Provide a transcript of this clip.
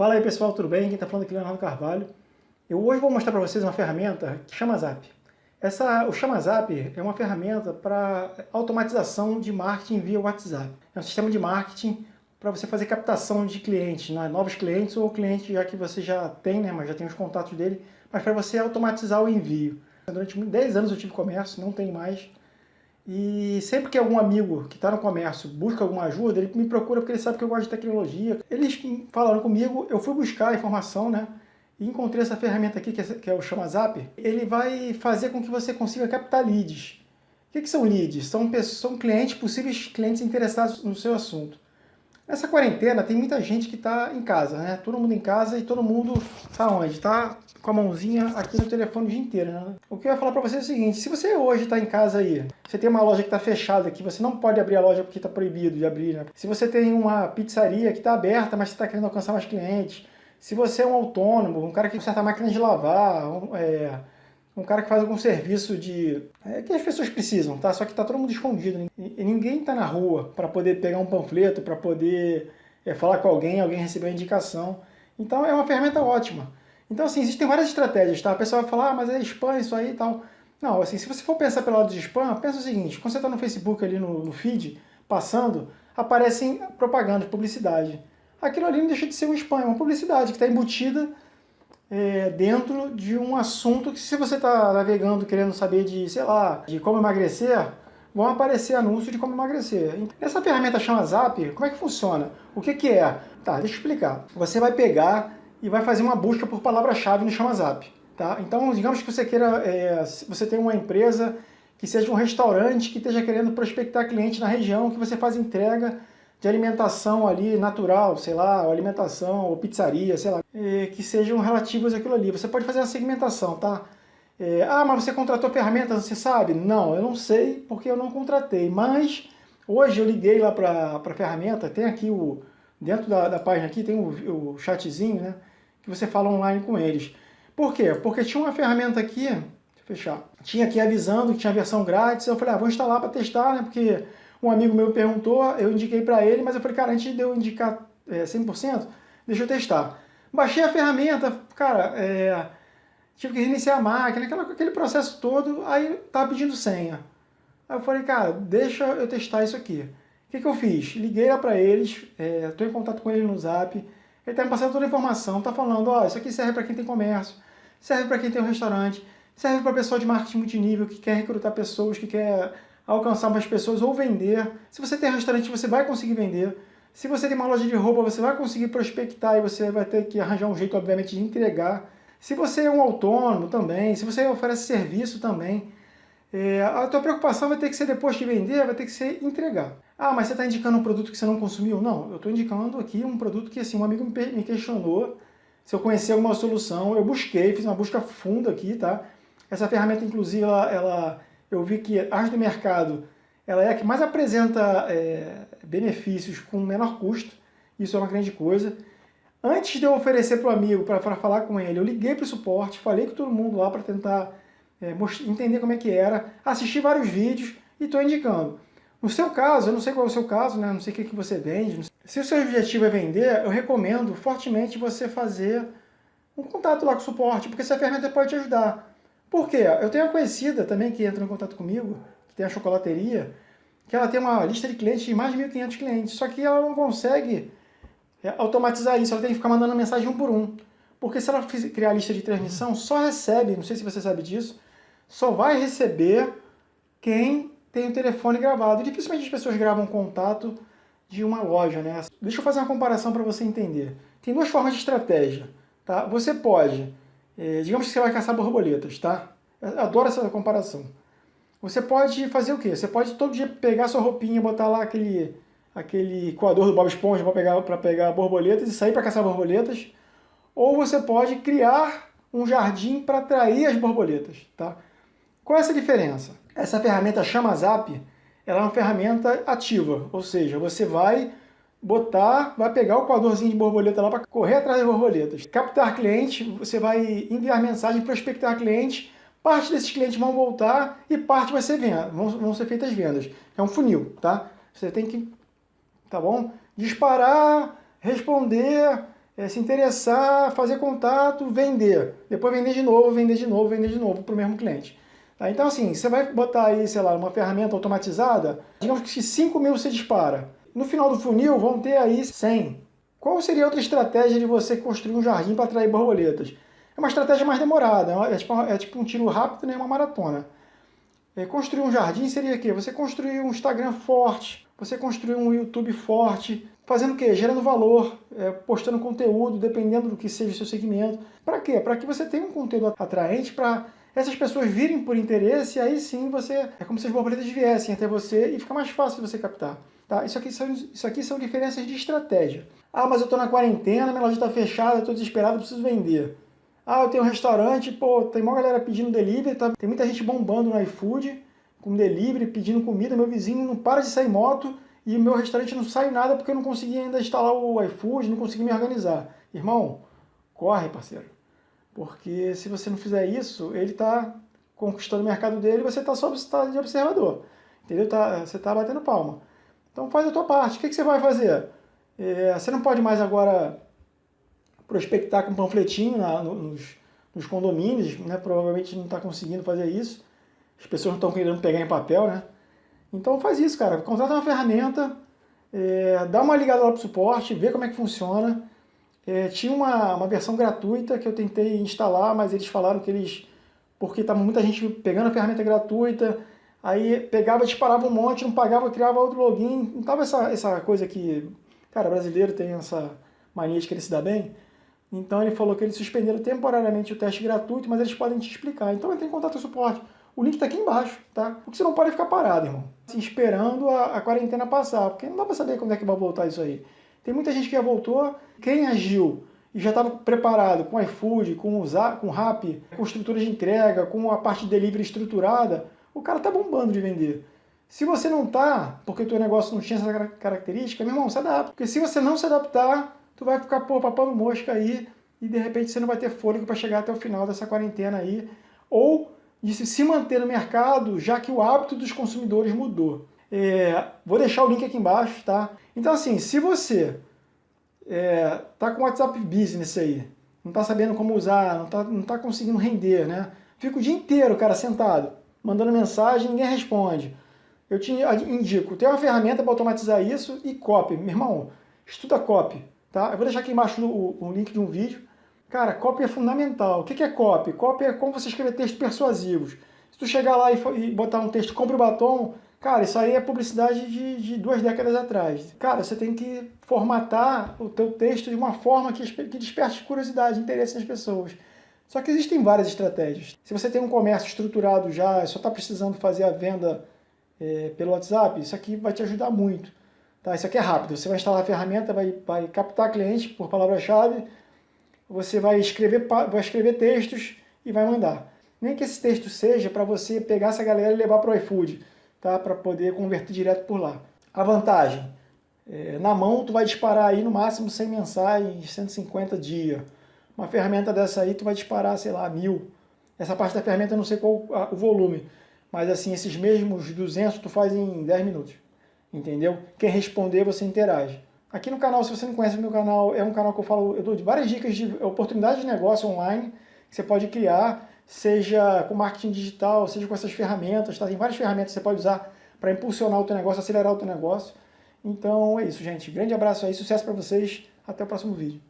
Fala aí pessoal, tudo bem? Quem está falando aqui é Leonardo Carvalho. Eu hoje vou mostrar para vocês uma ferramenta que chama Zap. Essa, o Chama Zap é uma ferramenta para automatização de marketing via WhatsApp. É um sistema de marketing para você fazer captação de clientes, né? novos clientes ou clientes já que você já tem, né? mas já tem os contatos dele, mas para você automatizar o envio. Durante 10 anos eu tive comércio, não tem mais. E sempre que algum amigo que está no comércio busca alguma ajuda, ele me procura porque ele sabe que eu gosto de tecnologia. Eles falaram comigo, eu fui buscar a informação, né? E encontrei essa ferramenta aqui, que é, é o Chama Zap. Ele vai fazer com que você consiga captar leads. O que, que são leads? São, são clientes, possíveis clientes interessados no seu assunto. Nessa quarentena tem muita gente que está em casa, né? Todo mundo em casa e todo mundo está onde? Está com a mãozinha aqui no telefone o dia inteiro, né? O que eu ia falar para você é o seguinte, se você hoje está em casa aí, você tem uma loja que está fechada aqui, você não pode abrir a loja porque está proibido de abrir, né? Se você tem uma pizzaria que está aberta, mas você está querendo alcançar mais clientes, se você é um autônomo, um cara que conserta máquina de lavar, um, é, um cara que faz algum serviço de... É, que as pessoas precisam, tá? Só que tá todo mundo escondido. E ninguém tá na rua para poder pegar um panfleto, para poder é, falar com alguém, alguém receber uma indicação. Então é uma ferramenta ótima. Então assim, existem várias estratégias, tá? A pessoa vai falar, ah, mas é spam isso aí e tal. Não, assim, se você for pensar pelo lado de spam, pensa o seguinte, quando você está no Facebook ali no, no feed, passando, aparecem propagandas, publicidade. Aquilo ali não deixa de ser um spam, é uma publicidade que está embutida é, dentro de um assunto que se você está navegando querendo saber de, sei lá, de como emagrecer, vão aparecer anúncios de como emagrecer. Essa ferramenta chama Zap, como é que funciona? O que, que é? Tá, deixa eu explicar. Você vai pegar e vai fazer uma busca por palavra-chave no Chama Zap. Tá? Então, digamos que você queira, é, você tem uma empresa que seja um restaurante que esteja querendo prospectar cliente na região, que você faz entrega de alimentação ali natural, sei lá, ou alimentação, ou pizzaria, sei lá, é, que sejam relativos àquilo ali. Você pode fazer uma segmentação, tá? É, ah, mas você contratou ferramentas, você sabe? Não, eu não sei porque eu não contratei, mas hoje eu liguei lá para a ferramenta, tem aqui o, dentro da, da página aqui tem o, o chatzinho, né, que você fala online com eles. Por quê? Porque tinha uma ferramenta aqui, deixa eu fechar, tinha aqui avisando que tinha versão grátis, eu falei, ah, vou instalar para testar, né, porque um amigo meu perguntou, eu indiquei para ele, mas eu falei, cara, antes de eu indicar é, 100%, deixa eu testar. Baixei a ferramenta, cara, é, tive que reiniciar a máquina, aquela, aquele processo todo, aí tava pedindo senha. Aí eu falei, cara, deixa eu testar isso aqui. O que, que eu fiz? Liguei lá para eles, estou é, em contato com eles no Zap, ele está me passando toda a informação, está falando, ó, oh, isso aqui serve para quem tem comércio, serve para quem tem um restaurante, serve para pessoa de marketing multinível que quer recrutar pessoas, que quer alcançar mais pessoas ou vender. Se você tem restaurante, você vai conseguir vender. Se você tem uma loja de roupa, você vai conseguir prospectar e você vai ter que arranjar um jeito, obviamente, de entregar. Se você é um autônomo também, se você oferece serviço também, é, a tua preocupação vai ter que ser depois de vender, vai ter que ser entregar. Ah, mas você está indicando um produto que você não consumiu? Não, eu estou indicando aqui um produto que assim, um amigo me questionou se eu conhecia alguma solução, eu busquei, fiz uma busca funda aqui, tá? Essa ferramenta, inclusive, ela, ela eu vi que a arte do mercado ela é a que mais apresenta é, benefícios com menor custo, isso é uma grande coisa. Antes de eu oferecer para o amigo, para falar com ele, eu liguei para o suporte, falei com todo mundo lá para tentar é, entender como é que era, assisti vários vídeos e estou indicando. No seu caso, eu não sei qual é o seu caso, né? não sei o que, que você vende, se o seu objetivo é vender, eu recomendo fortemente você fazer um contato lá com o suporte, porque essa ferramenta pode te ajudar. Por quê? Eu tenho uma conhecida também que entra em contato comigo, que tem a chocolateria, que ela tem uma lista de clientes de mais de 1.500 clientes, só que ela não consegue é, automatizar isso, ela tem que ficar mandando mensagem um por um. Porque se ela criar a lista de transmissão, só recebe, não sei se você sabe disso, só vai receber quem tem o telefone gravado. Dificilmente as pessoas gravam contato de uma loja, né? Deixa eu fazer uma comparação para você entender. Tem duas formas de estratégia, tá? Você pode é, digamos que você vai caçar borboletas, tá? Eu adoro essa comparação. Você pode fazer o quê? Você pode todo dia pegar sua roupinha, botar lá aquele, aquele coador do Bob Esponja para pegar, pegar borboletas e sair para caçar borboletas. Ou você pode criar um jardim para atrair as borboletas, tá? Qual é essa diferença? Essa ferramenta Chama Zap, ela é uma ferramenta ativa, ou seja, você vai botar, vai pegar o coadorzinho de borboleta lá para correr atrás das borboletas. Captar cliente, você vai enviar mensagem, prospectar cliente, parte desses clientes vão voltar e parte vai ser venda, vão, vão ser feitas vendas. É um funil, tá? Você tem que, tá bom? Disparar, responder, é, se interessar, fazer contato, vender. Depois vender de novo, vender de novo, vender de novo para o mesmo cliente. Tá? Então assim, você vai botar aí, sei lá, uma ferramenta automatizada, digamos que 5 mil você dispara. No final do funil vão ter aí 100. Qual seria outra estratégia de você construir um jardim para atrair borboletas? É uma estratégia mais demorada, é tipo, é tipo um tiro rápido, nem né? uma maratona. É, construir um jardim seria o quê? Você construir um Instagram forte, você construir um YouTube forte, fazendo o quê? Gerando valor, é, postando conteúdo, dependendo do que seja o seu segmento. Para quê? Para que você tenha um conteúdo atraente para essas pessoas virem por interesse aí sim você, é como se as borboletas viessem até você e fica mais fácil você captar. Tá? Isso, aqui são, isso aqui são diferenças de estratégia. Ah, mas eu estou na quarentena, minha loja está fechada, estou desesperado, preciso vender. Ah, eu tenho um restaurante, pô, tem uma galera pedindo delivery, tá? tem muita gente bombando no iFood, com delivery, pedindo comida, meu vizinho não para de sair moto e o meu restaurante não sai nada porque eu não consegui ainda instalar o iFood, não consegui me organizar. Irmão, corre, parceiro. Porque se você não fizer isso, ele está conquistando o mercado dele e você está só tá de observador. Entendeu? Tá, você está batendo palma. Então faz a tua parte. O que, que você vai fazer? É, você não pode mais agora prospectar com panfletinho na, nos, nos, condomínios, né? provavelmente não está conseguindo fazer isso. As pessoas não estão querendo pegar em papel, né? Então faz isso, cara. Contrata uma ferramenta, é, dá uma ligada lá para o suporte, vê como é que funciona. É, tinha uma, uma versão gratuita que eu tentei instalar, mas eles falaram que eles... Porque estava muita gente pegando a ferramenta gratuita, aí pegava, disparava um monte, não pagava, criava outro login. Não estava essa, essa coisa que... Cara, brasileiro tem essa mania de querer se dar bem. Então ele falou que eles suspenderam temporariamente o teste gratuito, mas eles podem te explicar. Então entre em contato com o suporte. O link está aqui embaixo, tá? Porque você não pode ficar parado, irmão. Assim, esperando a, a, quarentena passar, porque não dá para saber quando é que vai voltar isso aí. Tem muita gente que já voltou, quem agiu e já estava preparado com iFood, com o com Rap, com estrutura de entrega, com a parte de delivery estruturada, o cara tá bombando de vender. Se você não tá, porque o teu negócio não tinha essa característica, meu irmão, se adapta. Porque se você não se adaptar, tu vai ficar, pô, papando mosca aí e de repente você não vai ter fôlego para chegar até o final dessa quarentena aí. Ou de se manter no mercado, já que o hábito dos consumidores mudou. É, vou deixar o link aqui embaixo, tá? Então assim, se você é, tá com WhatsApp Business aí, não tá sabendo como usar, não tá, não tá conseguindo render, né? Fica o dia inteiro, cara, sentado, mandando mensagem, ninguém responde. Eu te indico, tem uma ferramenta para automatizar isso e copy. Meu irmão, estuda copy. Tá? Eu vou deixar aqui embaixo o, o link de um vídeo. Cara, copy é fundamental. O que é copy? Copy é como você escrever textos persuasivos. Se tu chegar lá e, e botar um texto, compre o batom, cara, isso aí é publicidade de, de, duas décadas atrás. Cara, você tem que formatar o teu texto de uma forma que, que desperte curiosidade, interesse nas pessoas. Só que existem várias estratégias. Se você tem um comércio estruturado já, só está precisando fazer a venda é, pelo WhatsApp, isso aqui vai te ajudar muito. Tá? Isso aqui é rápido, você vai instalar a ferramenta, vai, vai captar cliente por palavra-chave, você vai escrever, vai escrever textos e vai mandar. Nem que esse texto seja para você pegar essa galera e levar para o iFood, tá? para poder converter direto por lá. A vantagem, é, na mão tu vai disparar aí no máximo 100 mensais, 150 dia. Uma ferramenta dessa aí tu vai disparar, sei lá, mil. Essa parte da ferramenta eu não sei qual o volume, mas assim, esses mesmos 200 tu faz em 10 minutos entendeu? Quem responder, você interage. Aqui no canal, se você não conhece o meu canal, é um canal que eu falo, eu dou várias dicas de oportunidades de negócio online que você pode criar, seja com marketing digital, seja com essas ferramentas, tá? Tem várias ferramentas que você pode usar para impulsionar o teu negócio, acelerar o teu negócio. Então é isso, gente. Grande abraço aí, sucesso para vocês. Até o próximo vídeo.